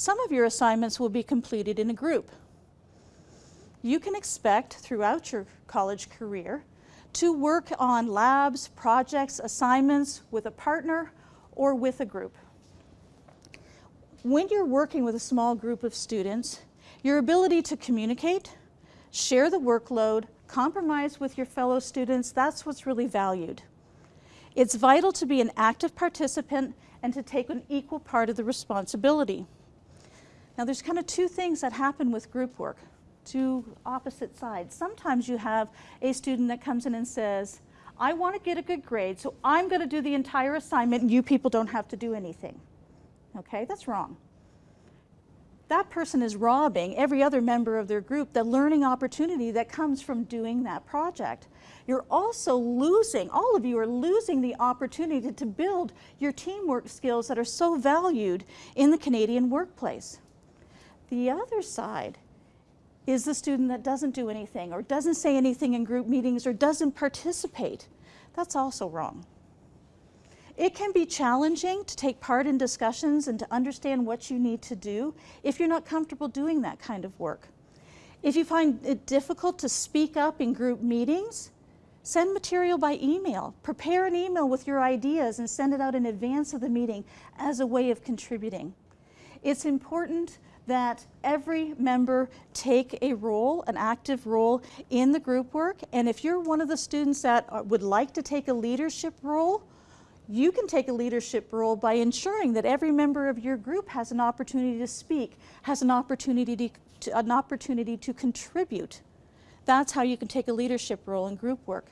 Some of your assignments will be completed in a group. You can expect throughout your college career to work on labs, projects, assignments with a partner or with a group. When you're working with a small group of students, your ability to communicate, share the workload, compromise with your fellow students, that's what's really valued. It's vital to be an active participant and to take an equal part of the responsibility. Now there's kind of two things that happen with group work two opposite sides. Sometimes you have a student that comes in and says, I want to get a good grade, so I'm going to do the entire assignment and you people don't have to do anything. Okay, that's wrong. That person is robbing every other member of their group the learning opportunity that comes from doing that project. You're also losing, all of you are losing the opportunity to build your teamwork skills that are so valued in the Canadian workplace. The other side is the student that doesn't do anything or doesn't say anything in group meetings or doesn't participate. That's also wrong. It can be challenging to take part in discussions and to understand what you need to do if you're not comfortable doing that kind of work. If you find it difficult to speak up in group meetings, send material by email. Prepare an email with your ideas and send it out in advance of the meeting as a way of contributing. It's important that every member take a role, an active role in the group work. And if you're one of the students that uh, would like to take a leadership role, you can take a leadership role by ensuring that every member of your group has an opportunity to speak, has an opportunity to, an opportunity to contribute. That's how you can take a leadership role in group work.